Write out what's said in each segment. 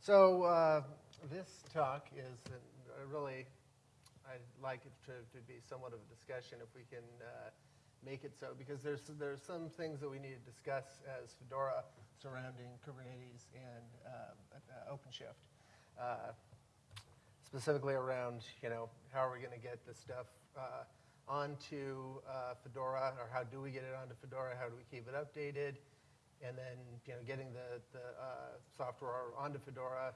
So uh, this talk is uh, really, I'd like it to, to be somewhat of a discussion if we can uh, make it so, because there's, there's some things that we need to discuss as Fedora surrounding Kubernetes and uh, uh, OpenShift. Uh, specifically around, you know, how are we going to get this stuff onto Fedora, or how do we get it onto Fedora? How do we keep it updated? And then, you know, getting the, the uh, software onto Fedora,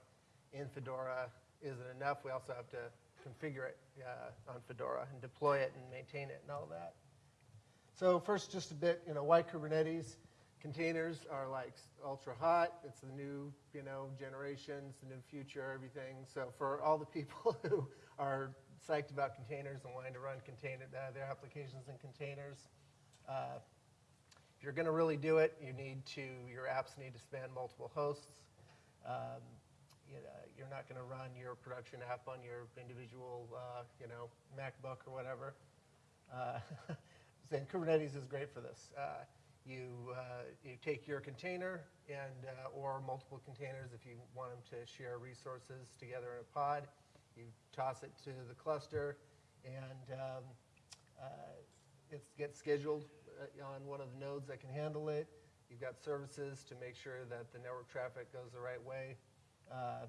in Fedora, isn't enough? We also have to configure it uh, on Fedora and deploy it and maintain it and all that. So first, just a bit, you know, why Kubernetes? Containers are like ultra hot. It's the new, you know, generation. It's the new future, everything. So for all the people who are psyched about containers and wanting to run container, uh, their applications in containers, uh, if you're going to really do it, you need to, your apps need to span multiple hosts. Um, you know, you're not going to run your production app on your individual, uh, you know, MacBook or whatever. Uh, and Kubernetes is great for this. Uh, you, uh, you take your container and, uh, or multiple containers if you want them to share resources together in a pod. You toss it to the cluster and um, uh, it gets scheduled on one of the nodes that can handle it. You've got services to make sure that the network traffic goes the right way. Uh,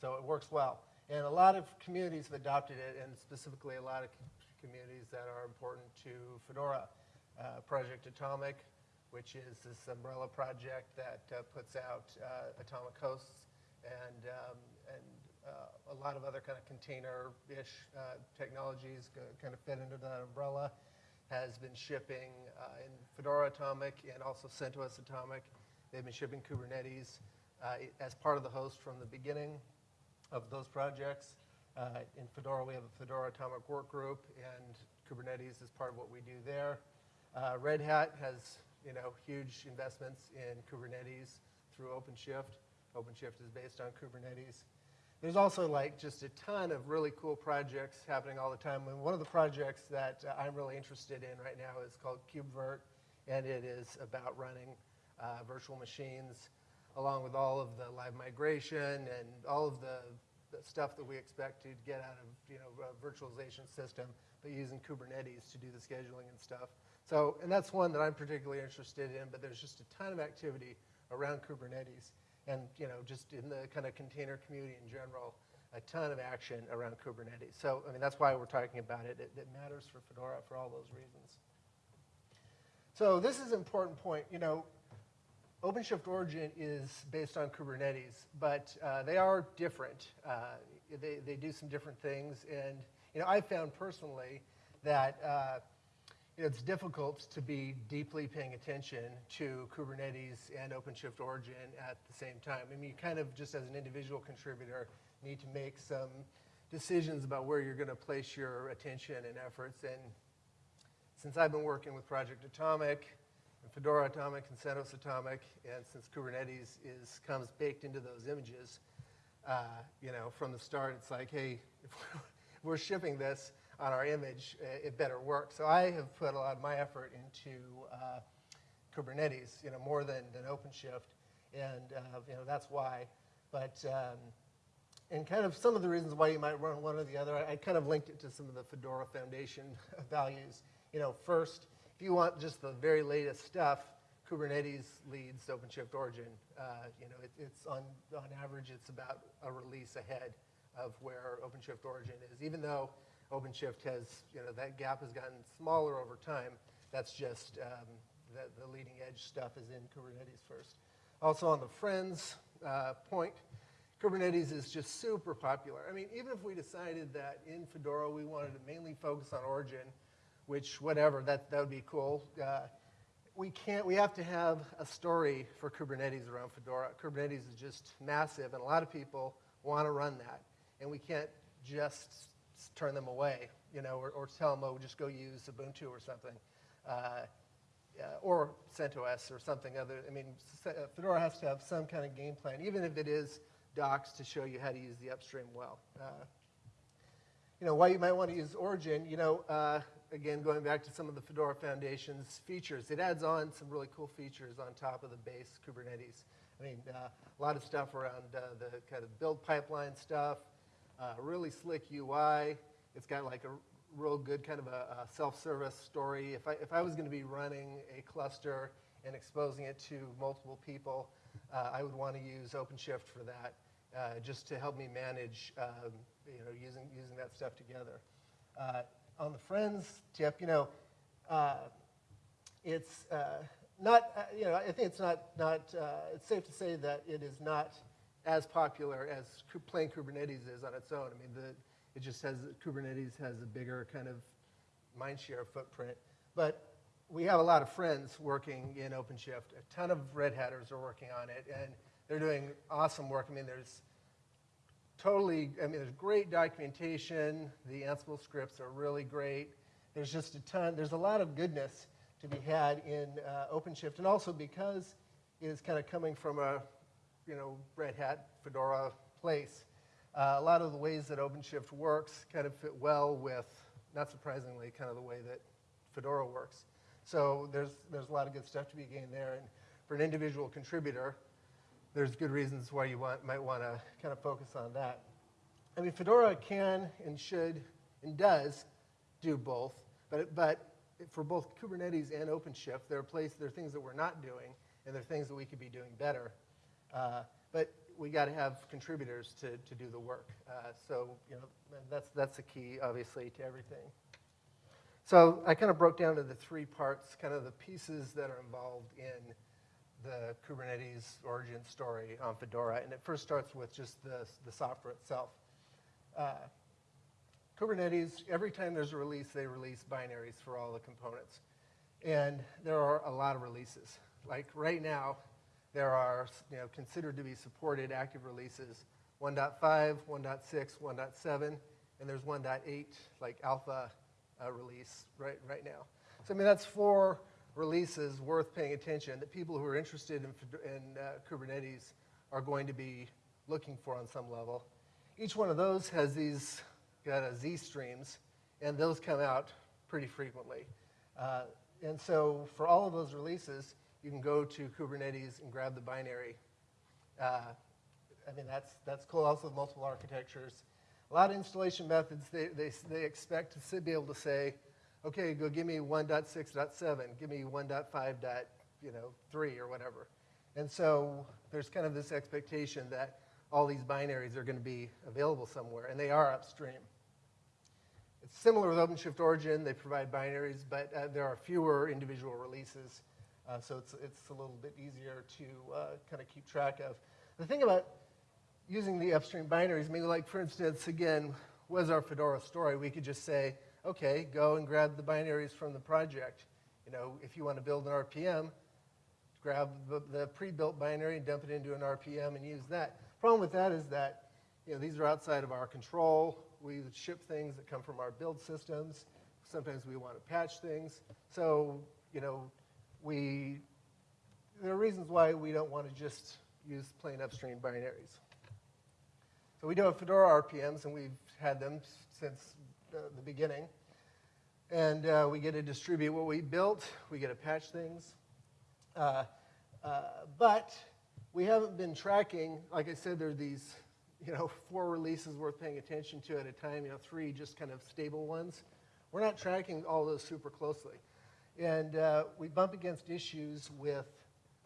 so it works well. And a lot of communities have adopted it, and specifically a lot of communities that are important to Fedora. Uh, project Atomic, which is this umbrella project that uh, puts out uh, atomic hosts and, um, and uh, a lot of other kind of container-ish uh, technologies kind of fit into that umbrella, has been shipping in Fedora Atomic and also CentOS Atomic. They've been shipping Kubernetes as part of the host from the beginning of those projects. Uh, in Fedora, we have a Fedora Atomic Work Group, and Kubernetes is part of what we do there. Uh, Red Hat has you know, huge investments in Kubernetes through OpenShift. OpenShift is based on Kubernetes. There's also like just a ton of really cool projects happening all the time. And one of the projects that uh, I'm really interested in right now is called KubeVirt, and it is about running uh, virtual machines along with all of the live migration and all of the, the stuff that we expect to get out of you know, a virtualization system, but using Kubernetes to do the scheduling and stuff. So, and that's one that I'm particularly interested in, but there's just a ton of activity around Kubernetes and, you know, just in the kind of container community in general, a ton of action around Kubernetes. So, I mean, that's why we're talking about it. It, it matters for Fedora for all those reasons. So this is an important point. You know, OpenShift Origin is based on Kubernetes, but uh, they are different. Uh, they, they do some different things. And, you know, I found personally that uh, it's difficult to be deeply paying attention to Kubernetes and OpenShift Origin at the same time. I mean, you kind of just as an individual contributor need to make some decisions about where you're going to place your attention and efforts. And since I've been working with Project Atomic, and Fedora Atomic, and CentOS Atomic, and since Kubernetes is comes baked into those images, uh, you know, from the start, it's like, hey, if we're shipping this, on our image, uh, it better work. So I have put a lot of my effort into uh, Kubernetes, you know, more than, than OpenShift, and uh, you know that's why. But um, and kind of some of the reasons why you might run one or the other, I, I kind of linked it to some of the Fedora Foundation values. You know, first, if you want just the very latest stuff, Kubernetes leads OpenShift Origin. Uh, you know, it, it's on, on average, it's about a release ahead of where OpenShift Origin is, even though OpenShift has, you know, that gap has gotten smaller over time. That's just um, the, the, leading edge stuff is in Kubernetes first. Also on the friends uh, point, Kubernetes is just super popular. I mean, even if we decided that in Fedora we wanted to mainly focus on Origin, which whatever, that, that would be cool. Uh, we can't, we have to have a story for Kubernetes around Fedora. Kubernetes is just massive and a lot of people want to run that. And we can't just turn them away, you know, or, or tell them, oh, just go use Ubuntu or something. Uh, uh, or CentOS or something other. I mean, uh, Fedora has to have some kind of game plan, even if it is docs to show you how to use the upstream well. Uh, you know, why you might want to use Origin, you know, uh, again, going back to some of the Fedora Foundation's features, it adds on some really cool features on top of the base Kubernetes. I mean, uh, a lot of stuff around uh, the kind of build pipeline stuff, uh, really slick UI. It's got like a real good kind of a, a self-service story. If I, if I was going to be running a cluster and exposing it to multiple people, uh, I would want to use OpenShift for that, uh, just to help me manage, um, you know, using, using that stuff together. Uh, on the Friends tip, you know, uh, it's uh, not, uh, you know, I think it's not, not it's safe to say that it is not as popular as plain Kubernetes is on its own. I mean, the, it just has, Kubernetes has a bigger kind of mindshare footprint. But we have a lot of friends working in OpenShift. A ton of Red Hatters are working on it, and they're doing awesome work. I mean, there's totally, I mean, there's great documentation. The Ansible scripts are really great. There's just a ton, there's a lot of goodness to be had in uh, OpenShift. And also because it is kind of coming from a, you know, Red Hat, Fedora place, uh, a lot of the ways that OpenShift works kind of fit well with, not surprisingly, kind of the way that Fedora works. So there's, there's a lot of good stuff to be gained there. And for an individual contributor, there's good reasons why you want, might want to kind of focus on that. I mean, Fedora can and should and does do both, but, but for both Kubernetes and OpenShift, there are there are things that we're not doing, and there are things that we could be doing better. Uh, but we got to have contributors to, to do the work. Uh, so, you know, that's, that's the key, obviously, to everything. So I kind of broke down to the three parts, kind of the pieces that are involved in the Kubernetes origin story on Fedora. And it first starts with just the, the software itself. Uh, Kubernetes, every time there's a release, they release binaries for all the components. And there are a lot of releases. Like right now, there are you know, considered to be supported active releases 1.5, 1.6, 1.7, and there's 1.8 like alpha uh, release right, right now. So I mean, that's four releases worth paying attention that people who are interested in, in uh, Kubernetes are going to be looking for on some level. Each one of those has these got a Z streams, and those come out pretty frequently. Uh, and so for all of those releases, you can go to Kubernetes and grab the binary. Uh, I mean, that's, that's cool also multiple architectures. A lot of installation methods, they, they, they expect to be able to say, okay, go give me 1.6.7, give me 1.5. dot, You know, 3 or whatever. And so there's kind of this expectation that all these binaries are going to be available somewhere, and they are upstream. It's similar with OpenShift Origin. They provide binaries, but uh, there are fewer individual releases, uh, so it's, it's a little bit easier to uh, kind of keep track of. The thing about using the upstream binaries, maybe like for instance, again, was our Fedora story, we could just say, okay, go and grab the binaries from the project. You know, if you want to build an RPM, grab the, the pre-built binary and dump it into an RPM and use that. Problem with that is that you know, these are outside of our control. We ship things that come from our build systems. Sometimes we want to patch things. So, you know, we, there are reasons why we don't want to just use plain upstream binaries. So we do have Fedora RPMs, and we've had them since the, the beginning. And uh, we get to distribute what we built. We get to patch things. Uh, uh, but we haven't been tracking, like I said, there are these, you know, four releases worth paying attention to at a time, you know, three just kind of stable ones. We're not tracking all those super closely. And uh, we bump against issues with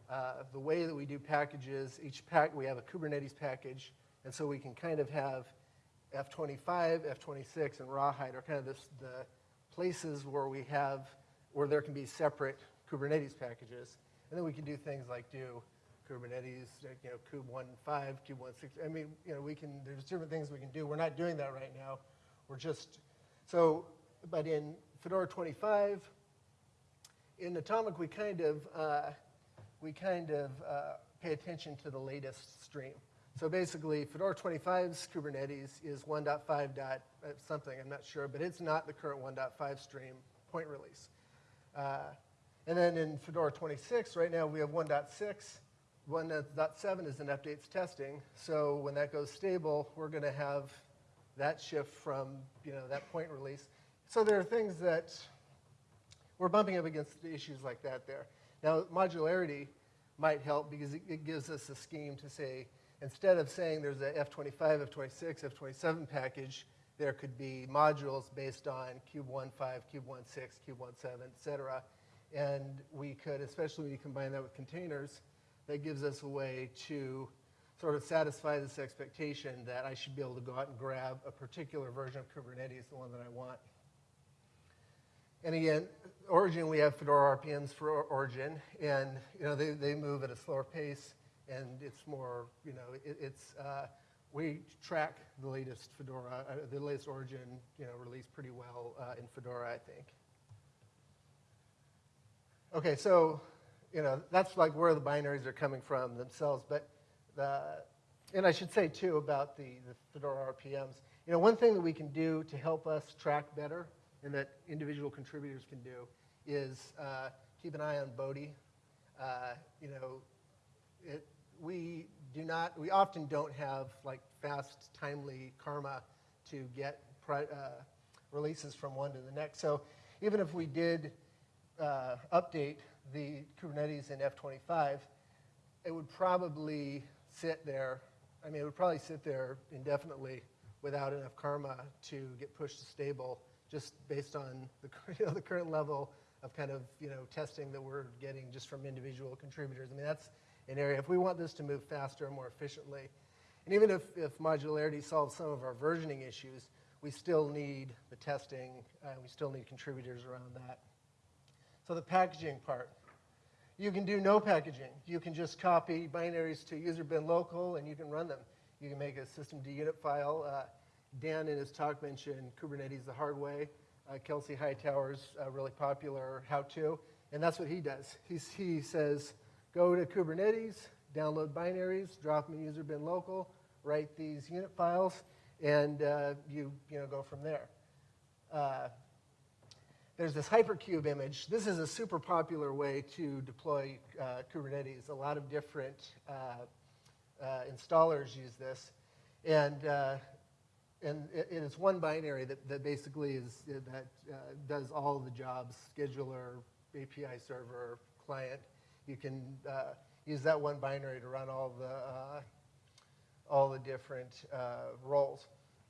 uh, the way that we do packages. Each pack, we have a Kubernetes package, and so we can kind of have F25, F26, and Rawhide are kind of this, the places where we have, where there can be separate Kubernetes packages. And then we can do things like do Kubernetes, you know, kube 1.5, kube 1.6. I mean, you know, we can, there's different things we can do. We're not doing that right now. We're just, so, but in Fedora 25, in Atomic, we kind of, uh, we kind of uh, pay attention to the latest stream. So basically, Fedora 25's Kubernetes is 1.5 dot uh, something, I'm not sure, but it's not the current 1.5 stream point release. Uh, and then in Fedora 26, right now we have 1.6. 1.7 is in updates testing. So when that goes stable, we're going to have that shift from you know that point release. So there are things that we're bumping up against issues like that there. Now, modularity, might help because it, it gives us a scheme to say, instead of saying there's a F25, F26, F27 package, there could be modules based on Cube15, Cube16, Cube17, et cetera. And we could, especially when you combine that with containers, that gives us a way to sort of satisfy this expectation that I should be able to go out and grab a particular version of Kubernetes, the one that I want. And again, Origin, we have Fedora RPMs for Origin, and you know they, they move at a slower pace, and it's more, you know, it, it's uh, we track the latest Fedora, uh, the latest Origin, you know, release pretty well uh, in Fedora, I think. Okay, so you know that's like where the binaries are coming from themselves, but the, and I should say too about the, the Fedora RPMs. You know, one thing that we can do to help us track better, and that individual contributors can do, is uh, keep an eye on Bodhi. Uh, you know, it, we do not, we often don't have like fast, timely karma to get uh, releases from one to the next. So even if we did uh, update the Kubernetes in F25, it would probably sit there. I mean, it would probably sit there indefinitely without enough karma to get pushed to stable, just based on the, you know, the current level of kind of you know testing that we're getting just from individual contributors. I mean, that's an area. If we want this to move faster and more efficiently, and even if, if modularity solves some of our versioning issues, we still need the testing, uh, we still need contributors around that. So the packaging part. You can do no packaging. You can just copy binaries to user bin local and you can run them. You can make a systemd unit file. Uh, Dan in his talk mentioned Kubernetes the hard way. Uh, Kelsey Hightower's uh, really popular how-to, and that's what he does. He's, he says, go to Kubernetes, download binaries, drop them in user bin local, write these unit files, and uh, you, you know, go from there. Uh, there's this hyperkube image. This is a super popular way to deploy uh, Kubernetes. A lot of different uh, uh, installers use this. And, uh, and it, it is one binary that, that basically is, that uh, does all the jobs, scheduler, API server, client. You can uh, use that one binary to run all the, all the different roles.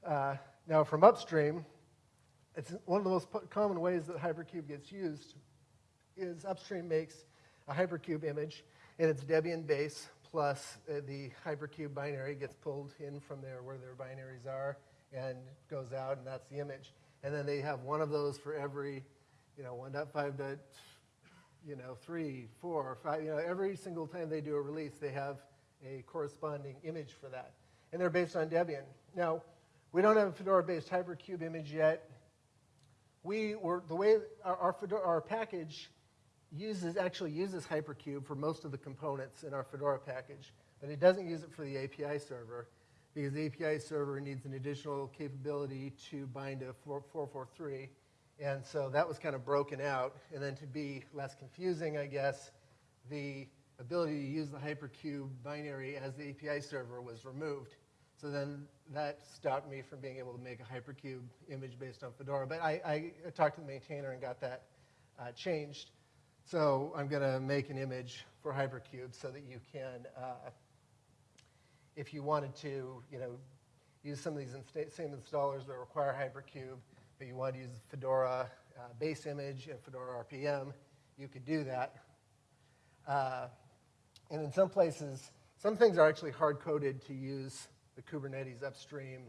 now from upstream, it's one of the most common ways that Hyperkube gets used is upstream makes a Hyperkube image, and it's Debian base plus uh, the Hyperkube binary gets pulled in from there where their binaries are and goes out, and that's the image. And then they have one of those for every, you know, 1.5 to, you know, 3, 4, 5, you know, every single time they do a release, they have a corresponding image for that. And they're based on Debian. Now, we don't have a Fedora-based Hyperkube image yet we were the way our, our, Fedora, our package uses actually uses Hyperkube for most of the components in our Fedora package, but it doesn't use it for the API server because the API server needs an additional capability to bind to 443. And so that was kind of broken out. And then to be less confusing, I guess, the ability to use the Hyperkube binary as the API server was removed. So then that stopped me from being able to make a Hyperkube image based on Fedora. But I, I talked to the maintainer and got that uh, changed. So I'm going to make an image for Hyperkube so that you can, uh, if you wanted to, you know, use some of these insta same installers that require Hyperkube, but you wanted to use Fedora uh, base image and Fedora RPM, you could do that. Uh, and in some places, some things are actually hard-coded to use the Kubernetes upstream,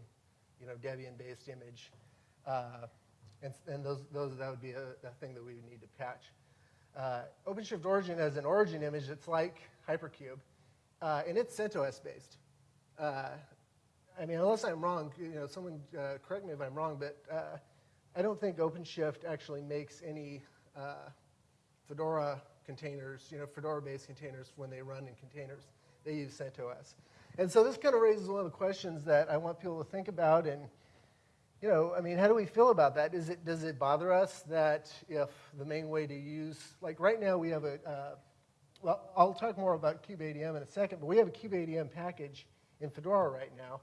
you know, Debian-based image. Uh, and, and those, those, that would be a, a, thing that we would need to patch. Uh, OpenShift Origin as an origin image, it's like Hyperkube, uh, and it's CentOS based. Uh, I mean, unless I'm wrong, you know, someone uh, correct me if I'm wrong, but uh, I don't think OpenShift actually makes any uh, Fedora containers, you know, Fedora-based containers when they run in containers. They use CentOS. And so this kind of raises one of the questions that I want people to think about. And, you know, I mean, how do we feel about that? Is it, does it bother us that if the main way to use, like right now we have a, uh, well, I'll talk more about kubeadm in a second, but we have a kubeadm package in Fedora right now.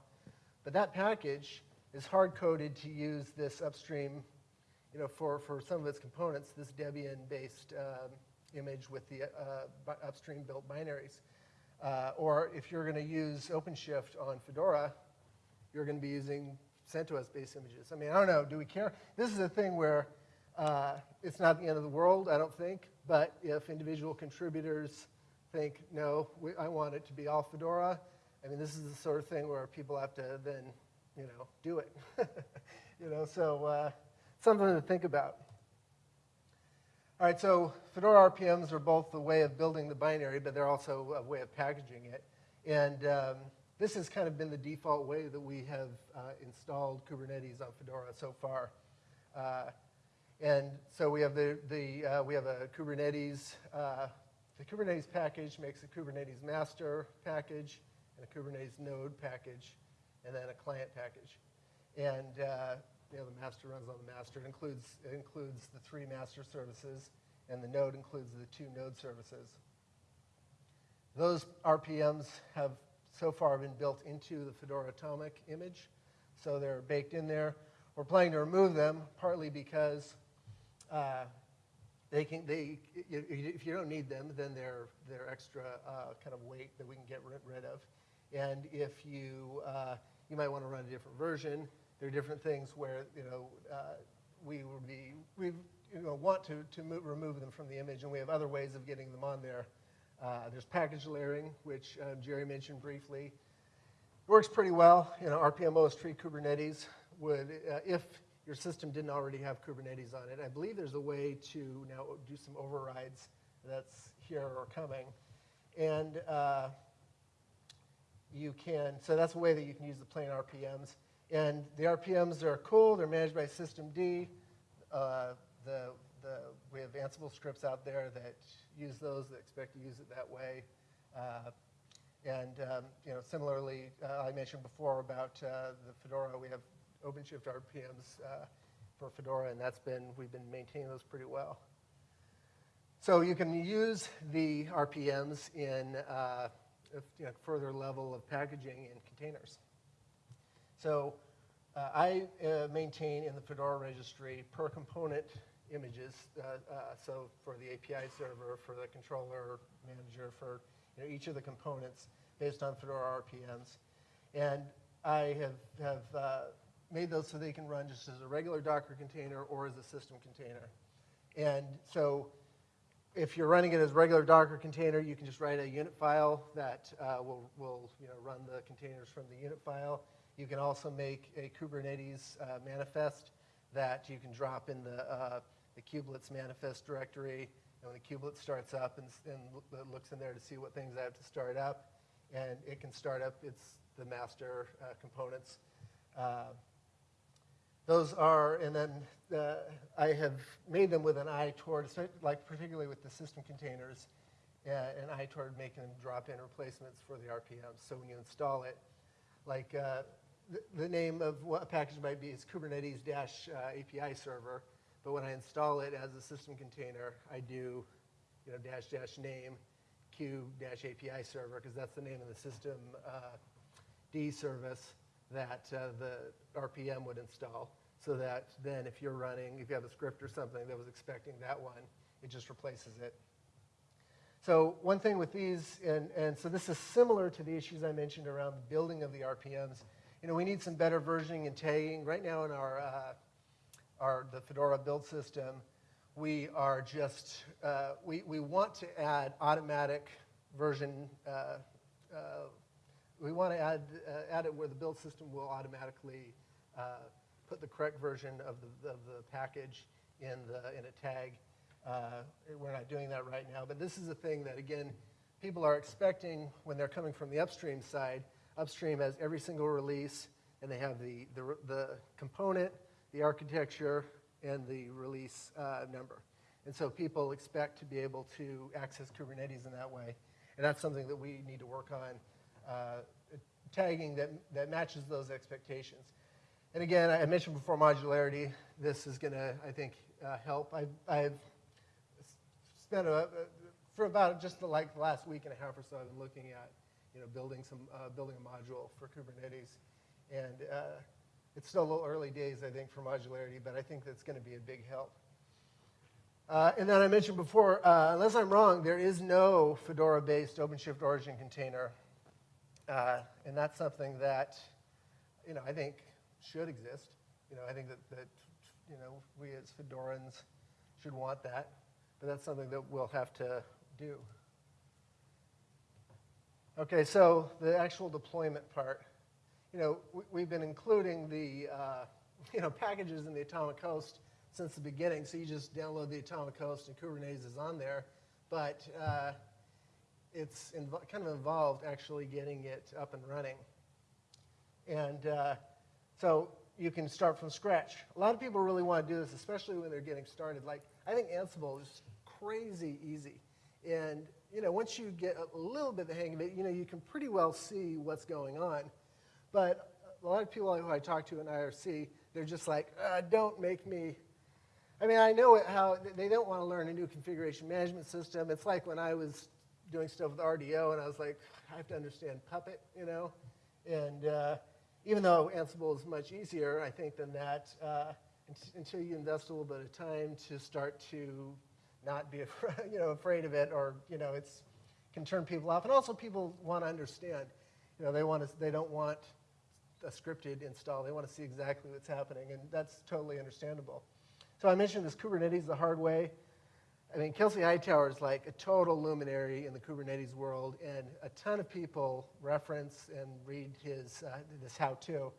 But that package is hard-coded to use this upstream, you know, for, for some of its components, this Debian-based um, image with the uh, upstream built binaries. Uh, or if you're going to use OpenShift on Fedora, you're going to be using CentOS-based images. I mean, I don't know. Do we care? This is a thing where uh, it's not the end of the world, I don't think. But if individual contributors think, no, we, I want it to be all Fedora, I mean, this is the sort of thing where people have to then, you know, do it. you know, so uh, something to think about. All right, so Fedora RPMs are both a way of building the binary, but they're also a way of packaging it. And um, this has kind of been the default way that we have uh, installed Kubernetes on Fedora so far. Uh, and so we have the, the uh, we have a Kubernetes, uh, the Kubernetes package makes a Kubernetes master package and a Kubernetes node package, and then a client package. And uh, you know, the master runs on the master. It includes, it includes the three master services, and the node includes the two node services. Those RPMs have so far been built into the Fedora Atomic image, so they're baked in there. We're planning to remove them, partly because uh, they can, they, if you don't need them, then they're, they're extra uh, kind of weight that we can get rid of. And if you, uh, you might want to run a different version, there are different things where, you know, uh, we would be, we you know, want to, to move, remove them from the image, and we have other ways of getting them on there. Uh, there's package layering, which uh, Jerry mentioned briefly. It works pretty well. You know, rpm-ostree Kubernetes would, uh, if your system didn't already have Kubernetes on it, I believe there's a way to now do some overrides that's here or coming. And uh, you can, so that's a way that you can use the plain RPMs. And the RPMs are cool. They're managed by systemd. Uh, the, the, we have Ansible scripts out there that use those, that expect to use it that way. Uh, and um, you know, similarly, uh, I mentioned before about uh, the Fedora. We have OpenShift RPMs uh, for Fedora, and that's been we've been maintaining those pretty well. So you can use the RPMs in a you know, further level of packaging in containers. So uh, I uh, maintain in the Fedora registry per component images. Uh, uh, so for the API server, for the controller manager, for you know, each of the components based on Fedora RPMs. And I have, have uh, made those so they can run just as a regular Docker container or as a system container. And so if you're running it as a regular Docker container, you can just write a unit file that uh, will, will you know, run the containers from the unit file. You can also make a Kubernetes uh, manifest that you can drop in the, uh, the kubelets manifest directory. And when the kubelet starts up and, and looks in there to see what things I have to start up, and it can start up its the master uh, components. Those are, and then uh, I have made them with an eye toward, like particularly with the system containers, uh, an eye toward making them drop-in replacements for the RPMs. So when you install it, like uh, the, the, name of what a package might be is Kubernetes API server, but when I install it as a system container, I do, you know, dash dash name Q dash API server because that's the name of the system uh, D service that uh, the RPM would install so that then if you're running, if you have a script or something that was expecting that one, it just replaces it. So one thing with these, and, and so this is similar to the issues I mentioned around the building of the RPMs. You know, we need some better versioning and tagging. Right now in our, uh, our the Fedora build system, we are just, uh, we, we want to add automatic version uh, uh we want to add, uh, add it where the build system will automatically uh, put the correct version of the, of the package in, the, in a tag. Uh, we're not doing that right now, but this is a thing that, again, people are expecting when they're coming from the upstream side. Upstream has every single release, and they have the, the, the component, the architecture, and the release uh, number. And so people expect to be able to access Kubernetes in that way. And that's something that we need to work on uh, tagging that, that matches those expectations. And again, I mentioned before modularity. This is going to, I think, uh, help. I've, I've spent a, for about just the, like the last week and a half or so, I've been looking at, you know, building some, uh, building a module for Kubernetes, and uh, it's still a little early days, I think, for modularity, but I think that's going to be a big help. Uh, and then I mentioned before, uh, unless I'm wrong, there is no Fedora-based OpenShift origin container. Uh, and that's something that, you know, I think should exist. You know, I think that, that, you know, we as Fedorans should want that. But that's something that we'll have to do. Okay, so the actual deployment part. You know, we, we've been including the, uh, you know, packages in the Atomic Host since the beginning. So you just download the Atomic Host and Kubernetes is on there. But uh, it's kind of involved actually getting it up and running. And uh, so you can start from scratch. A lot of people really want to do this, especially when they're getting started. Like, I think Ansible is crazy easy. And, you know, once you get a little bit of the hang of it, you know, you can pretty well see what's going on. But a lot of people who I talk to in IRC, they're just like, uh, don't make me. I mean, I know it, how they don't want to learn a new configuration management system. It's like when I was doing stuff with RDO, and I was like, I have to understand Puppet, you know? And uh, even though Ansible is much easier, I think, than that, uh, until you invest a little bit of time to start to not be afraid, you know, afraid of it, or you know, it's can turn people off. And also, people want to understand. You know, they want to, they don't want a scripted install. They want to see exactly what's happening, and that's totally understandable. So I mentioned this Kubernetes the hard way. I mean, Kelsey Hightower is like a total luminary in the Kubernetes world, and a ton of people reference and read his uh, this how-to.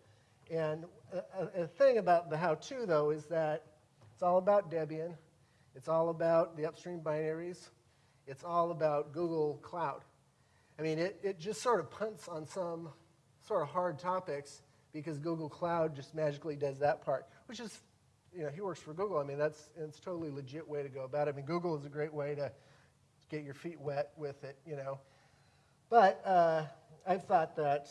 And a, a thing about the how-to, though, is that it's all about Debian. It's all about the upstream binaries. It's all about Google Cloud. I mean, it, it just sort of punts on some sort of hard topics because Google Cloud just magically does that part, which is, you know, he works for Google. I mean, that's it's totally legit way to go about it. I mean, Google is a great way to get your feet wet with it, you know. But uh, I've thought that,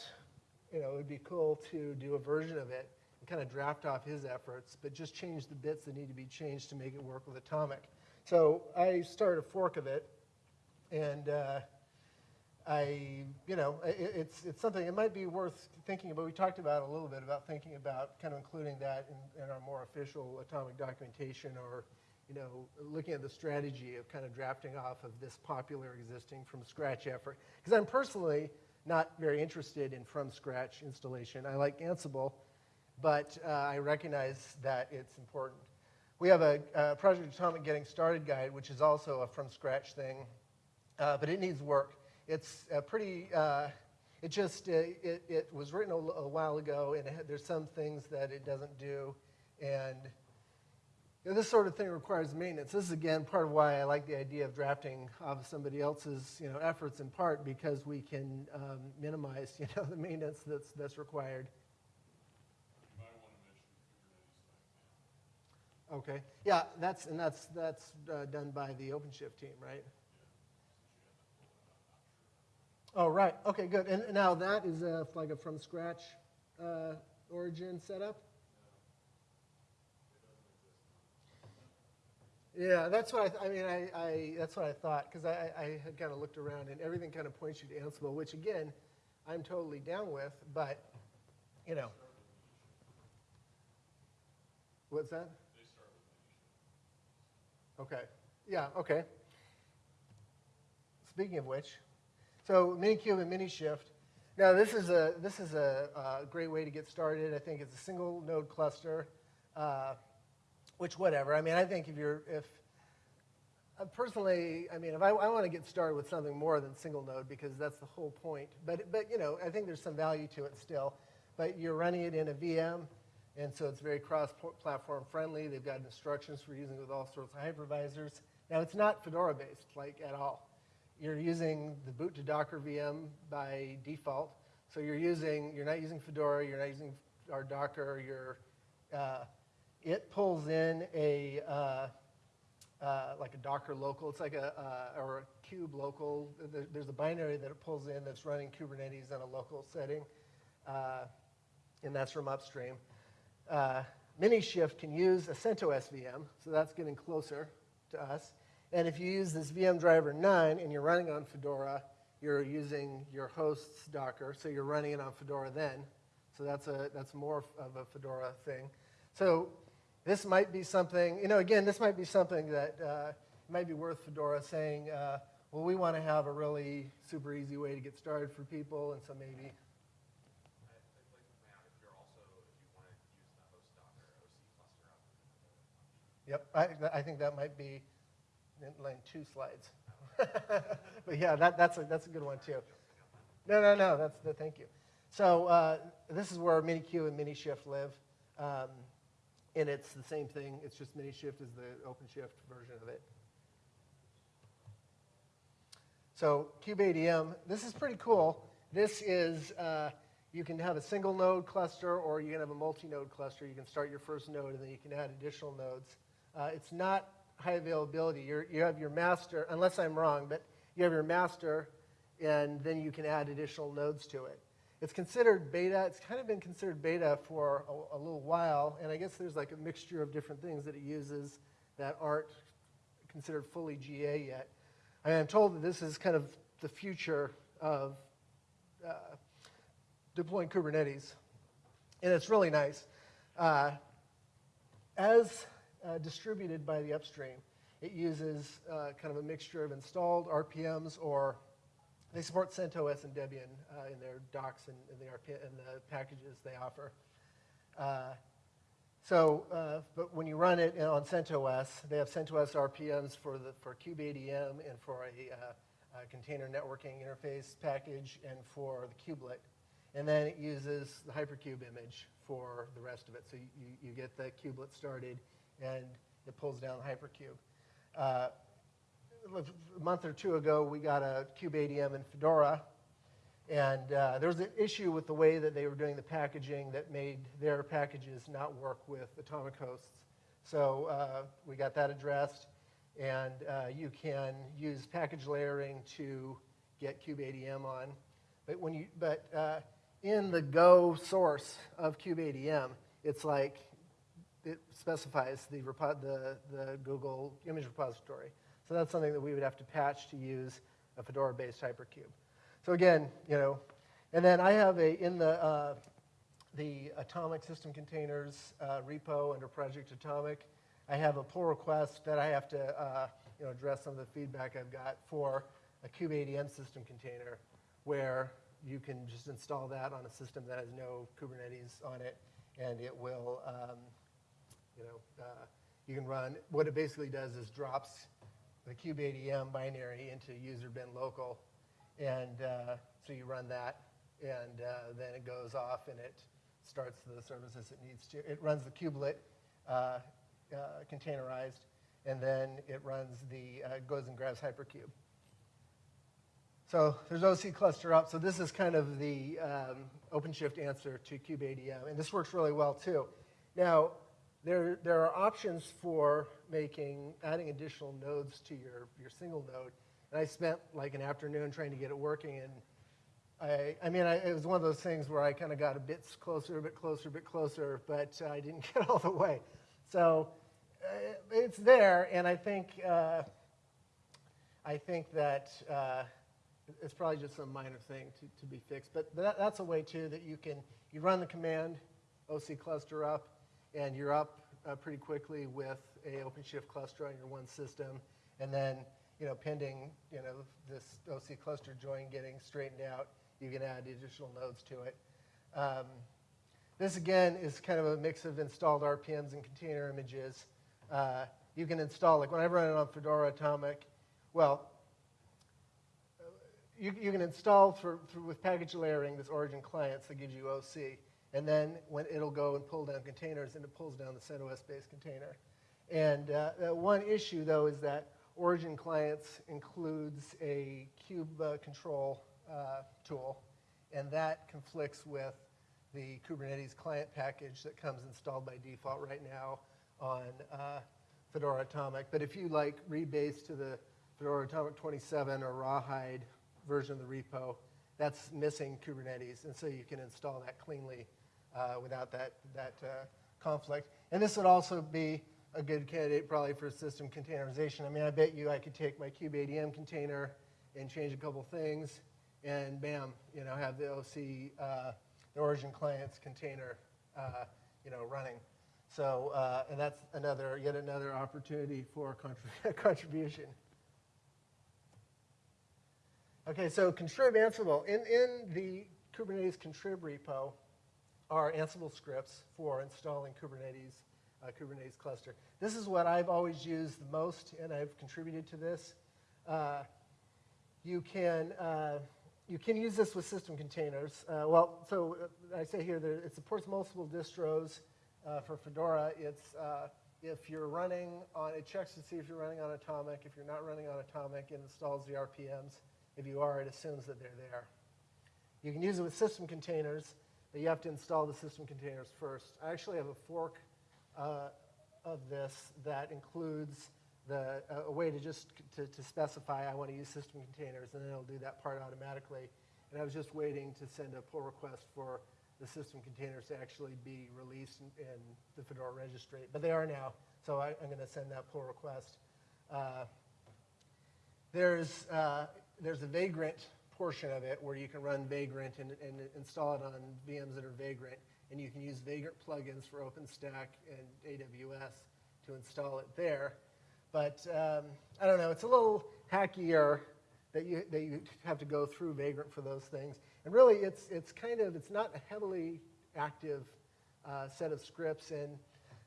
you know, it would be cool to do a version of it and kind of draft off his efforts, but just change the bits that need to be changed to make it work with Atomic. So I started a fork of it, and uh, I, you know, it, it's, it's something, it might be worth thinking about. We talked about a little bit about thinking about kind of including that in, in our more official atomic documentation or, you know, looking at the strategy of kind of drafting off of this popular existing from scratch effort. Because I'm personally not very interested in from scratch installation. I like Ansible, but uh, I recognize that it's important. We have a, a Project Atomic Getting Started guide, which is also a from scratch thing, uh, but it needs work. It's a pretty, uh, it just, uh, it, it was written a, a while ago, and there's some things that it doesn't do, and you know, this sort of thing requires maintenance. This is, again, part of why I like the idea of drafting off somebody else's, you know, efforts in part, because we can um, minimize, you know, the maintenance that's, that's required. Okay. Yeah, that's and that's that's uh, done by the OpenShift team, right? Oh, right. Okay, good. And now that is a, like a from scratch uh, origin setup. Yeah, that's what I, th- I mean. I, I that's what I thought because I, I had kind of looked around and everything kind of points you to Ansible, which again, I'm totally down with. But you know, what's that? Okay. Yeah, okay. Speaking of which, so Minikube and Minishift. Now this is a this is a, a great way to get started. I think it's a single node cluster, uh, which whatever. I mean, I think if you're if uh, personally, I mean, if I, I want to get started with something more than single node because that's the whole point. But but you know, I think there's some value to it still. But you're running it in a VM, and so it's very cross-platform friendly. They've got instructions for using it with all sorts of hypervisors. Now, it's not Fedora-based, like, at all. You're using the boot2docker VM by default. So you're using, you're not using Fedora, you're not using our Docker, you're, uh, it pulls in a, uh, uh, like a Docker local. It's like a, uh, or a kube local. There's a binary that it pulls in that's running Kubernetes in a local setting, uh, and that's from upstream uh, Minishift can use a CentOS VM, so that's getting closer to us. And if you use this VM driver 9 and you're running on Fedora, you're using your host's Docker, so you're running it on Fedora then. So that's, a, that's more of a Fedora thing. So this might be something, you know, again, this might be something that uh, might be worth Fedora saying, uh, well, we want to have a really super easy way to get started for people, and so maybe I'd like to point out if you're also, if you want to use the host Docker OC cluster up. Yep, I, I think that might be in line two slides. but yeah, that, that's, a, that's a good one too. No, no, no, that's the, thank you. So uh, this is where Minikube and MiniShift live. Um, and it's the same thing, it's just MiniShift is the OpenShift version of it. So KubeADM, this is pretty cool. This is, uh, you can have a single node cluster or you can have a multi-node cluster. You can start your first node and then you can add additional nodes. Uh, it's not high availability. You're, you have your master, unless I'm wrong, but you have your master and then you can add additional nodes to it. It's considered beta. It's kind of been considered beta for a, a little while, and I guess there's like a mixture of different things that it uses that aren't considered fully GA yet. I am told that this is kind of the future of uh, deploying Kubernetes, and it's really nice. Uh, as uh, distributed by the upstream, it uses uh, kind of a mixture of installed RPMs or they support CentOS and Debian uh, in their docs and, and, the RP, and the packages they offer. Uh, so, uh, but when you run it on CentOS, they have CentOS RPMs for the for KubeADM and for a, uh, a, container networking interface package and for the kubelet. And then it uses the hyperkube image for the rest of it. So you, you get the kubelet started and it pulls down Hyperkube. Uh, a month or two ago, we got a KubeADM in Fedora, and uh, there was an issue with the way that they were doing the packaging that made their packages not work with atomic hosts. So uh, we got that addressed, and uh, you can use package layering to get KubeADM on. But when you, but uh, in the Go source of KubeADM, it's like it specifies the, the, the Google image repository. So that's something that we would have to patch to use a Fedora-based Hyperkube. So again, you know, and then I have a, in the, uh, the Atomic System Containers uh, repo under Project Atomic, I have a pull request that I have to, uh, you know, address some of the feedback I've got for a KubeADM system container where you can just install that on a system that has no Kubernetes on it, and it will, um, you know, uh, you can run, what it basically does is drops the KubeADM binary into user bin local. And uh, so you run that, and uh, then it goes off and it starts the services it needs to. It runs the kubelet uh, uh containerized, and then it runs the, uh, goes and grabs Hyperkube. So there's OC cluster up. So this is kind of the um, OpenShift answer to KubeADM, and this works really well too. Now, there, there are options for making, adding additional nodes to your, your single node. And I spent like an afternoon trying to get it working. And I, I mean, I, it was one of those things where I kind of got a bit closer, a bit closer, a bit closer, but uh, I didn't get all the way. So uh, it's there, and I think, uh, I think that uh, it's probably just some minor thing to, to be fixed. But that, that's a way, too, that you can, you run the command, OC cluster up, and you're up uh, pretty quickly with a OpenShift cluster on your one system, and then you know, pending you know this OC cluster join getting straightened out, you can add additional nodes to it. Um, this again is kind of a mix of installed RPMs and container images. Uh, you can install, like when I run it on Fedora Atomic, well, you, you can install for, for, with package layering this origin clients that gives you OC and then when it'll go and pull down containers, and it pulls down the CentOS-based container. And uh, one issue, though, is that Origin Clients includes a kube uh, control uh, tool, and that conflicts with the Kubernetes client package that comes installed by default right now on uh, Fedora Atomic. But if you like rebase to the Fedora Atomic 27 or Rawhide version of the repo, that's missing Kubernetes, and so you can install that cleanly without that, that uh, conflict. And this would also be a good candidate probably for system containerization. I mean, I bet you I could take my KubeADM container and change a couple things, and bam, you know, have the OC, uh, the origin clients container, uh, you know, running. So, uh, and that's another, yet another opportunity for contrib- contribution. Okay, so contrib Ansible. In, in the Kubernetes contrib repo are Ansible scripts for installing Kubernetes, uh, Kubernetes cluster. This is what I've always used the most, and I've contributed to this. Uh, you can uh, you can use this with system containers. Uh, well, so uh, I say here that it supports multiple distros. For Fedora, it's if you're running on, it checks to see if you're running on Atomic. If you're not running on Atomic, it installs the RPMs. If you are, it assumes that they're there. You can use it with system containers, but you have to install the system containers first. I actually have a fork uh, of this that includes the, uh, a way to just to, to specify I want to use system containers, and then it'll do that part automatically. And I was just waiting to send a pull request for the system containers to actually be released in, in the Fedora registry. But they are now, so I, am going to send that pull request. Uh, there's, uh, there's a Vagrant portion of it where you can run Vagrant and, and install it on VMs that are Vagrant. And you can use Vagrant plugins for OpenStack and AWS to install it there. But um, I don't know, it's a little hackier that you, that you have to go through Vagrant for those things. And really, it's, it's kind of, it's not a heavily active uh, set of scripts. And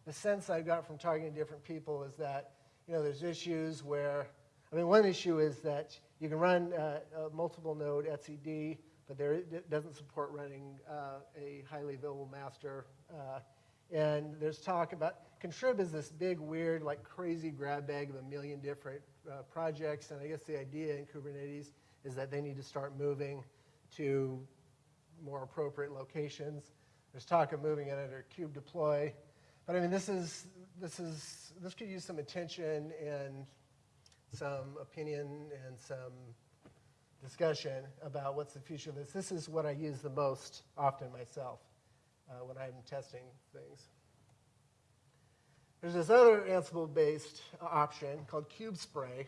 the sense I got from talking to different people is that, you know, there's issues where, I mean, one issue is that you can run uh, a multiple node etcd, but there, it doesn't support running uh, a highly available master. Uh, and there's talk about, Contrib is this big, weird, like crazy grab bag of a million different uh, projects. And I guess the idea in Kubernetes is that they need to start moving to more appropriate locations. There's talk of moving it under kube deploy. But I mean, this is, this is, this could use some attention and some opinion and some discussion about what's the future of this. This is what I use the most often myself uh, when I'm testing things. There's this other Ansible-based option called KubeSpray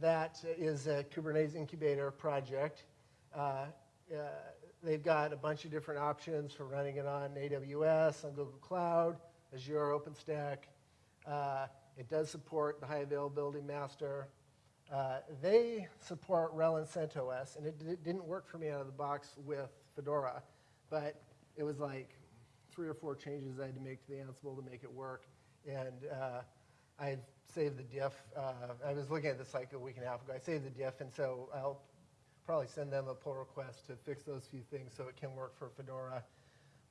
that is a Kubernetes incubator project. Uh, uh, they've got a bunch of different options for running it on AWS, on Google Cloud, Azure, OpenStack. It does support the high availability master. Uh, they support RHEL and CentOS, and it, it, didn't work for me out of the box with Fedora, but it was like three or four changes I had to make to the Ansible to make it work. And uh, I saved the diff. Uh, I was looking at this like a week and a half ago. I saved the diff, and so I'll probably send them a pull request to fix those few things so it can work for Fedora.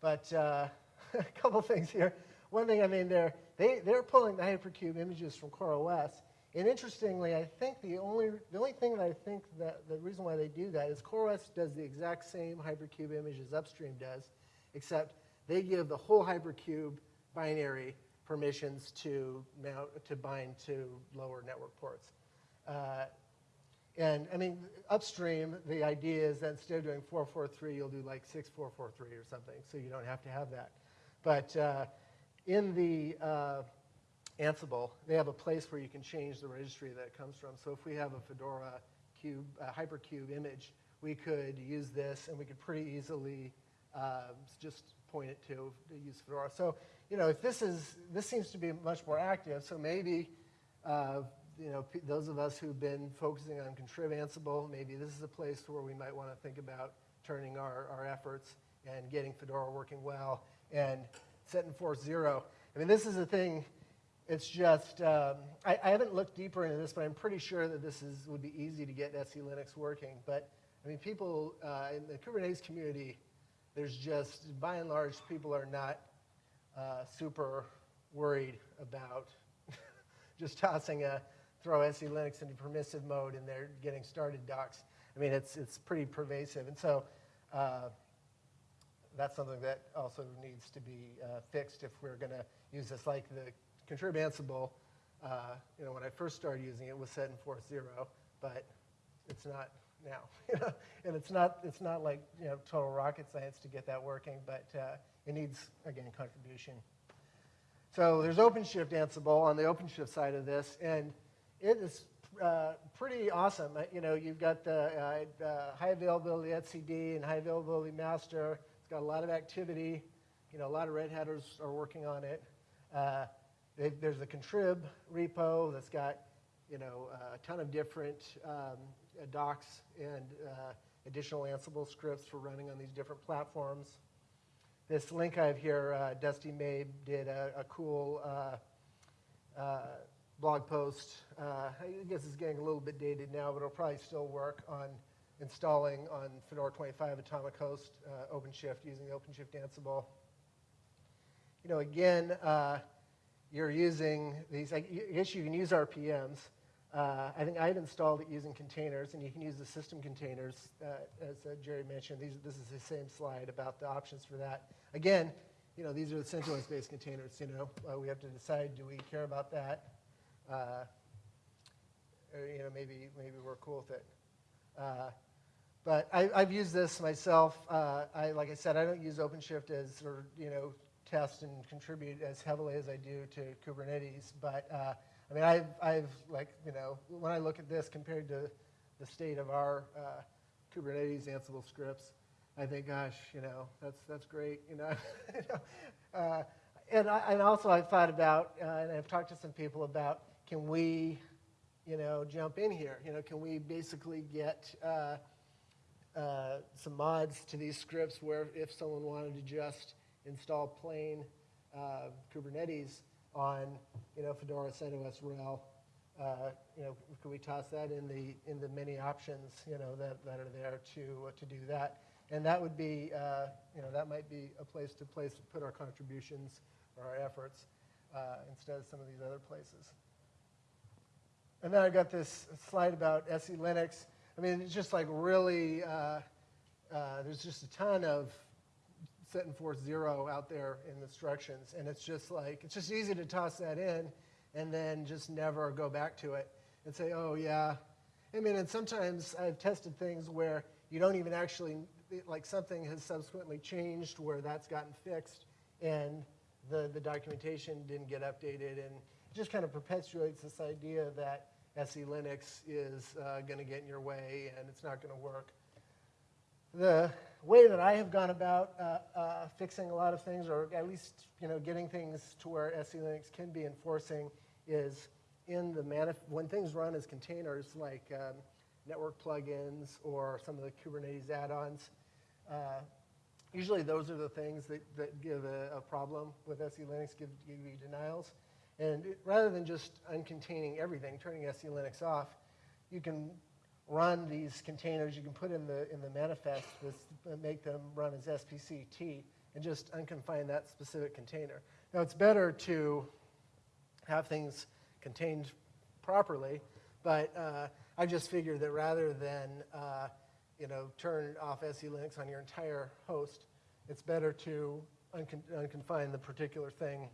But uh, a couple things here. One thing, I mean, they're, they, they're pulling the Hyperkube images from CoreOS. And interestingly, I think the only, the only thing that I think that the reason why they do that is CoreOS does the exact same Hyperkube image as Upstream does, except they give the whole Hyperkube binary permissions to, mount, to bind to lower network ports. Uh, and I mean, upstream, the idea is that instead of doing 443, you'll do like 6443 or something, so you don't have to have that. But uh, in the uh, Ansible, they have a place where you can change the registry that it comes from. So if we have a Fedora kube, uh, hyperkube image, we could use this, and we could pretty easily uh, just point it to, to use Fedora. So, you know, if this is, this seems to be much more active, so maybe, uh, you know, those of us who've been focusing on Contrib Ansible, maybe this is a place where we might want to think about turning our, our efforts and getting Fedora working well and setenforce zero. I mean, this is a thing, it's just, um, I, I, haven't looked deeper into this, but I'm pretty sure that this is, would be easy to get SELinux working. But, I mean, people uh, in the Kubernetes community there's just, by and large, people are not uh, super worried about just tossing a throw SELinux into permissive mode and they're getting started docs. I mean, it's, it's pretty pervasive. And so uh, that's something that also needs to be uh, fixed if we're going to use this. Like the contrib Ansible, uh, you know, when I first started using it, it was setenforce zero, but it's not now. and it's not, it's not like you know, total rocket science to get that working, but uh, it needs, again, contribution. So there's OpenShift Ansible on the OpenShift side of this, and it is uh, pretty awesome. Uh, you know, you've got the uh, uh, high availability etcd and high availability master. Got a lot of activity. You know, a lot of Red Hatters are working on it. Uh, they- There's a contrib repo that's got, you know, a ton of different um, uh, docs and uh, additional Ansible scripts for running on these different platforms. This link I have here, uh, Dusty Mabe did a, a cool uh, uh, blog post. I guess it's getting a little bit dated now, but it'll probably still work on installing on Fedora 25 Atomic Host uh, OpenShift using the OpenShift Ansible. You know, again, uh, you're using these, I guess you can use RPMs. Uh, I think I've installed it using containers, and you can use the system containers, uh, as uh, Jerry mentioned. These, this is the same slide about the options for that. Again, you know, these are the CentOS-based containers, you know. Uh, we have to decide, do we care about that? Or, you know, maybe, maybe we're cool with it. Uh, but I, I've used this myself. Uh, I, like I said, I don't use OpenShift as, or, you know, test and contribute as heavily as I do to Kubernetes. But, uh, I mean, I've, I've, like, you know, when I look at this compared to the state of our uh, Kubernetes Ansible scripts, I think, gosh, you know, that's, that's great, you know. uh, and, I, and also I've thought about, uh, and I've talked to some people about, can we, you know, jump in here? You know, can we basically get uh, some mods to these scripts where if someone wanted to just install plain uh, Kubernetes on, you know, Fedora CentOS RHEL, uh, you know, could we toss that in the in the many options, you know, that, that are there to to do that? And that would be, uh, you know, that might be a place to place put our contributions or our efforts uh, instead of some of these other places. And then I've got this slide about SELinux. I mean, it's just like really, uh, uh, there's just a ton of setenforce zero out there in the instructions. And it's just like, it's just easy to toss that in and then just never go back to it and say, oh, yeah. I mean, and sometimes I've tested things where you don't even actually, like something has subsequently changed where that's gotten fixed and the, the documentation didn't get updated. And just kind of perpetuates this idea that SELinux is uh, going to get in your way and it's not going to work. The way that I have gone about uh, uh, fixing a lot of things, or at least you know, getting things to where SELinux can be enforcing, is in the manif- when things run as containers, like um, network plugins or some of the Kubernetes add-ons. Uh, usually, those are the things that, that give a, a problem with SELinux, give, give you denials. And it, rather than just uncontaining everything, turning SELinux off, you can run these containers. You can put in the in the manifest this, make them run as spc_t and just unconfine that specific container. Now it's better to have things contained properly, but uh, I just figured that rather than uh, you know turn off SELinux on your entire host, it's better to uncon unconfine the particular thing,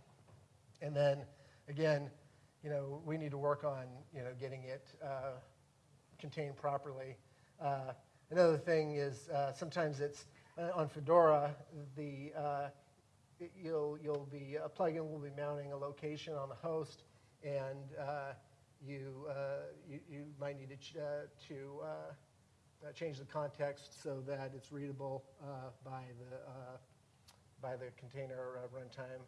and then again, you know, we need to work on, you know, getting it uh, contained properly. Uh, another thing is uh, sometimes it's uh, on Fedora, the uh, you'll you'll be a plugin will be mounting a location on the host, and uh, you, you, you might need to ch to change the context so that it's readable by the by the container runtime.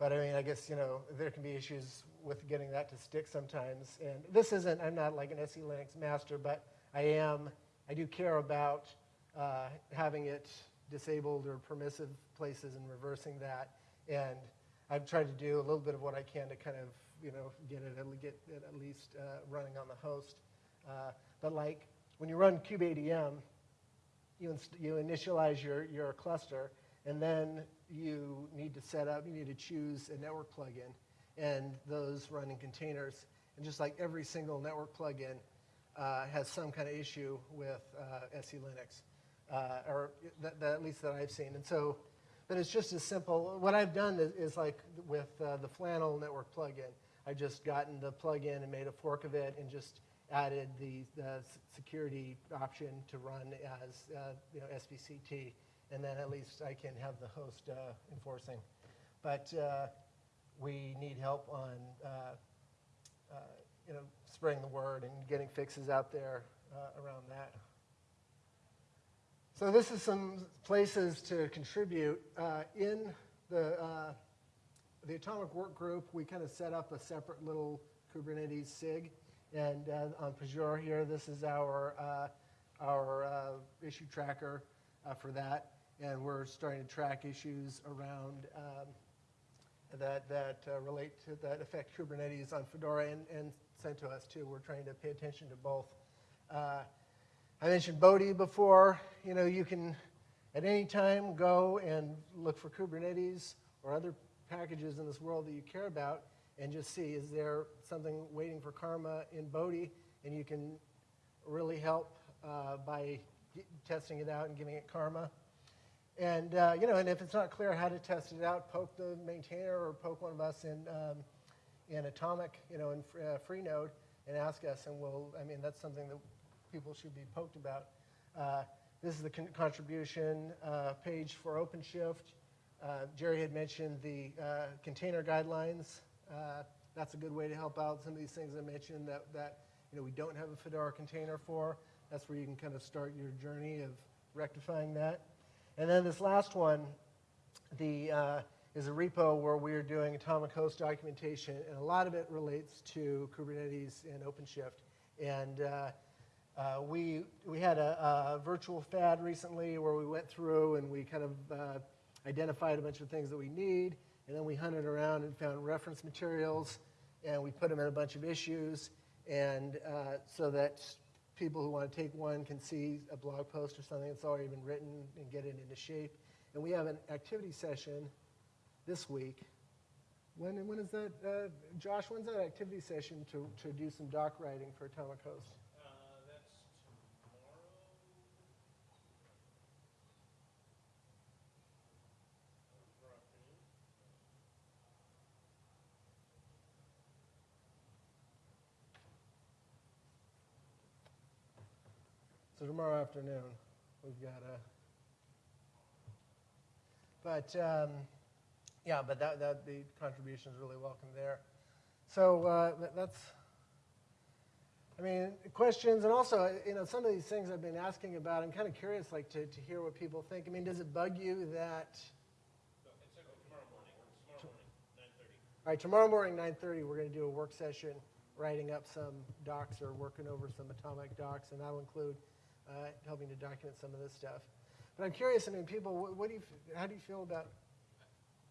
But I mean, I guess, you know, there can be issues with getting that to stick sometimes. And this isn't, I'm not like an SELinux master, but I am, I do care about uh, having it disabled or permissive places and reversing that. And I've tried to do a little bit of what I can to kind of, you know, get it, get it at least uh, running on the host. Uh, but like when you run kubeadm, you, you initialize your, your cluster, and then you need to set up, you need to choose a network plugin, and those run in containers. And just like every single network plugin uh, has some kind of issue with uh, SELinux, uh, or that, that, at least that I've seen. And so, but it's just as simple. What I've done is, is like with uh, the Flannel network plugin, I've just gotten the plugin and made a fork of it and just added the, the security option to run as uh, you know, and then at least I can have the host uh, enforcing. But uh, we need help on, uh, uh, you know, spreading the word and getting fixes out there uh, around that. So this is some places to contribute in the the Atomic Work Group, we kind of set up a separate little Kubernetes SIG. And uh, on Pagure here, this is our, uh, our uh, issue tracker uh, for that. And we're starting to track issues around um, that, that uh, relate to, that affect Kubernetes on Fedora and, and CentOS too. We're trying to pay attention to both. Uh, I mentioned Bodhi before. You know, you can at any time go and look for Kubernetes or other packages in this world that you care about and just see is there something waiting for karma in Bodhi and you can really help uh, by testing it out and giving it karma. And, uh, you know, and if it's not clear how to test it out, poke the maintainer or poke one of us in, um, in Atomic, you know, in uh, Freenode and ask us, and we'll, I mean, that's something that people should be poked about. Uh, this is the con- contribution uh, page for OpenShift. Uh, Jerry had mentioned the uh, container guidelines. Uh, that's a good way to help out some of these things I mentioned that, that you know, we don't have a Fedora container for. That's where you can kind of start your journey of rectifying that. And then this last one, the, uh, is a repo where we are doing atomic host documentation, and a lot of it relates to Kubernetes and OpenShift. And uh, uh, we, we had a, a virtual FAD recently where we went through and we kind of uh, identified a bunch of things that we need, and then we hunted around and found reference materials, and we put them in a bunch of issues, and uh, so that people who want to take one can see a blog post or something that's already been written and get it into shape. And we have an activity session this week. When, when is that, uh, Josh, when's that activity session to, to do some doc writing for Atomic Host? Uh, that's tomorrow. Tomorrow afternoon. So tomorrow afternoon, we've got a. But um, yeah, but that, that the contribution is really welcome there. So uh, that's. I mean, questions, and also, you know, some of these things I've been asking about. I'm kind of curious, like, to, to hear what people think. I mean, does it bug you that? All right, tomorrow morning, 9:30, we're going to do a work session, writing up some docs or working over some atomic docs, and that'll include uh, helping to document some of this stuff. But I'm curious. I mean, people, what, what do you, how do you feel about?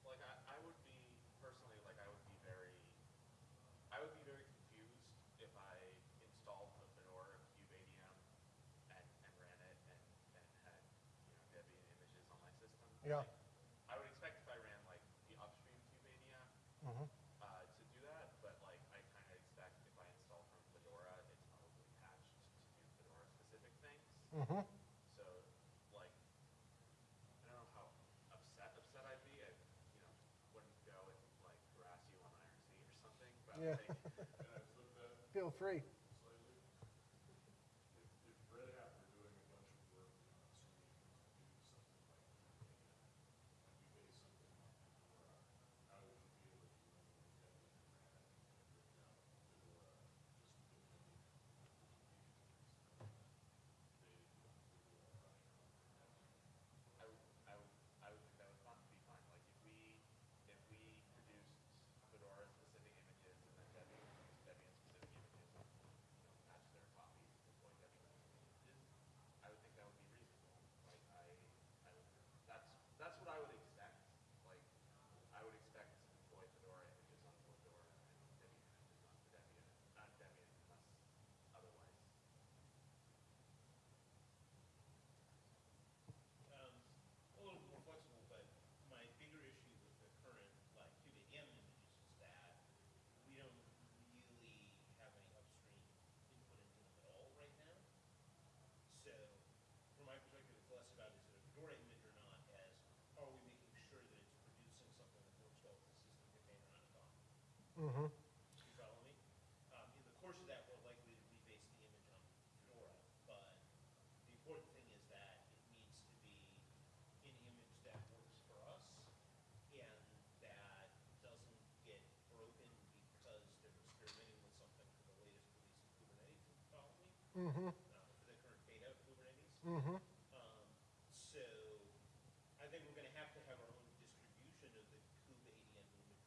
Like, I, I would be, personally, like, I would be very, I would be very confused if I installed a Fedora kubeadm and, and ran it and, and had, you know, Debian images on my system. Yeah. Like, I would expect if I ran, like, the upstream kubeadm, Mhm. uh, to do that, but, like, I kind of expect if I install from Fedora, it's probably patched to do Fedora-specific things. Mm-hmm. So, like, I don't know how upset upset I'd be. I, you know, wouldn't go and like harass you on IRC or something. But Yeah. like, and I flip that Feel free. slightly. If, if Red Hat were doing a bunch of work on assuming to do something like Fedora, and we base something on Fedora, how would you feel if you went with Debian and ran it and then ripped out Fedora, just implementing I would, I would, I would think that would fi- be fine. Like if we, if we produced Fedora specific images and then Debian, Debian specific images, you know, patch their copies, deploy Debian specific images, I would think that would be reasonable. Like I, I would, that's, that's what I would expect. Like, I would expect to deploy Fedora images on Fedora and Debian images on Debian, not Debian unless otherwise. Um, a little more flexible, but my bigger issue with the current, like, kubeadm images is that we don't really have any upstream input into them at all right now. So, from my perspective, it's less about is it a Fedora image or not, as are we making sure that it's producing something that works well with the system container on top. Mm-hmm. You follow me? Um, in the course of that, we're likely to rebase the image on Fedora, but the important thing is that it needs to be an image that works for us and that doesn't get broken because they're experimenting with something for the latest release of Kubernetes, if you follow me? Mm-hmm. Uh, for the current beta of Kubernetes. Mm-hmm. Um, so I think we're gonna have to have our own distribution of the kubeadm image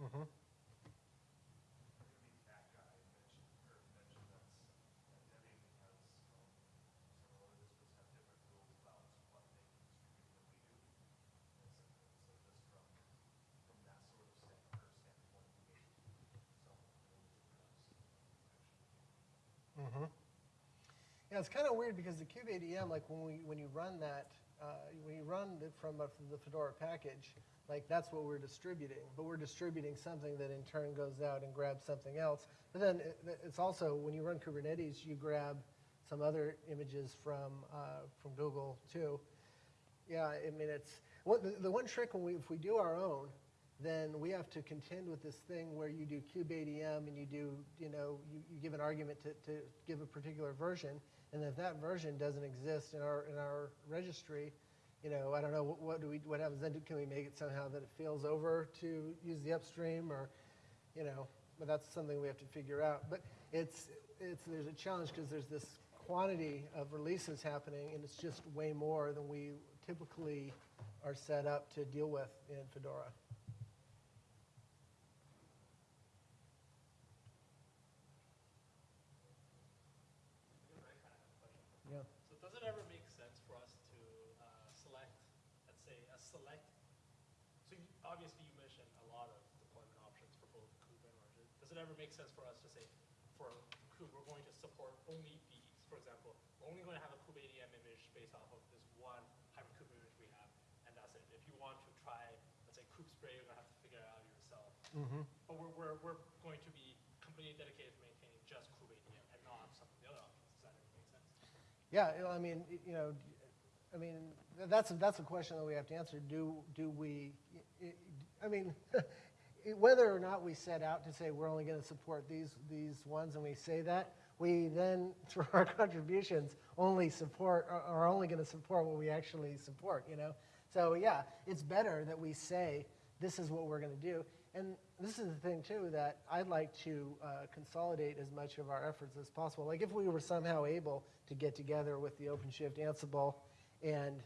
Mhm. Maybe that guy mentioned, or mentioned that's, that Debbie has, um, several other districts have different rules about what they can distribute than we do. And so, and so just from, from that sort of stand, her standpoint, maybe some rules actually. Mhm. Yeah, it's kind of weird because the kubeadm, like when we, when you run that, uh, when you run it from a- the Fedora package, like that's what we're distributing. But we're distributing something that in turn goes out and grabs something else. But then it- it's also, when you run Kubernetes, you grab some other images from, uh, from Google too. Yeah, I mean, it's, what, the, the one trick when we, if we do our own, then we have to contend with this thing where you do kubeadm and you do, you know, you, you give an argument to, to give a particular version, and if that version doesn't exist in our, in our registry, you know, I don't know, what, what do we, what happens then? Can we make it somehow that it fails over to use the upstream, or, you know, but that's something we have to figure out. But it's, it's, there's a challenge because there's this quantity of releases happening, and it's just way more than we typically are set up to deal with in Fedora. Yeah. So does it ever make sense for us to uh, select, let's say, a select, so you- obviously you mentioned a lot of deployment options for both Kube and Origin. Does it ever make sense for us to say, for Kube, we're going to support only these? For example, we're only going to have a kubeadm image based off of this one Hyperkube image we have, and that's it. If you want to try, let's say, Kube Spray, you're going to have to figure it out Mm-hmm. But we're, we're, we're going to be completely dedicated to maintaining just kubeadm and not some of the other options. Does that make sense? Yeah, you know, I mean, y- you know, I mean, th- that's, a- that's a question that we have to answer. Do, do we, I mean, whether or not we set out to say we're only going to support these, these ones and we say that, we then, through our contributions, only support, are- are only going to support what we actually support, you know? So, yeah, it's better that we say, this is what we're going to do. And this is the thing, too, that I'd like to uh, consolidate as much of our efforts as possible. Like, if we were somehow able to get together with the OpenShift Ansible and,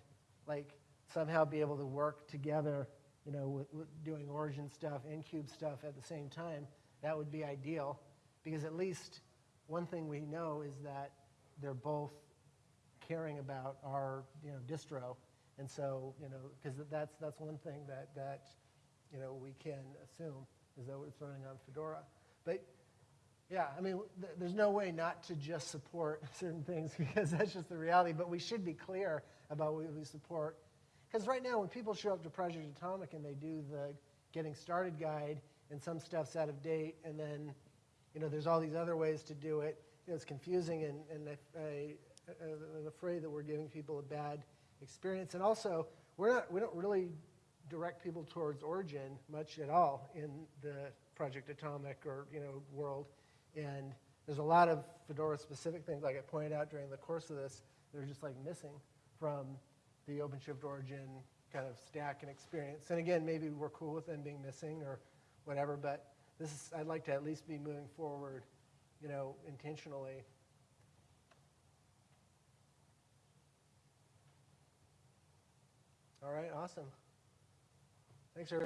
like, somehow be able to work together, you know, with, with doing Origin stuff and Kube stuff at the same time, that would be ideal. Because at least one thing we know is that they're both caring about our, you know, distro. And so, you know, because that's, that's one thing that, that, you know, we can assume is that it's running on Fedora. But yeah, I mean, th- there's no way not to just support certain things because that's just the reality. But we should be clear about what we support. Because right now, when people show up to Project Atomic and they do the getting started guide and some stuff's out of date, and then, you know, there's all these other ways to do it, you know, it's confusing, and, and I, I, uh, I'm afraid that we're giving people a bad experience. And also, we're not, we don't really direct people towards Origin much at all in the Project Atomic or, you know, world. And there's a lot of Fedora-specific things, like I pointed out during the course of this, that are just like missing from the OpenShift Origin kind of stack and experience. And again, maybe we're cool with them being missing or whatever, but this is, I'd like to at least be moving forward, you know, intentionally. All right, awesome. Thanks, everybody.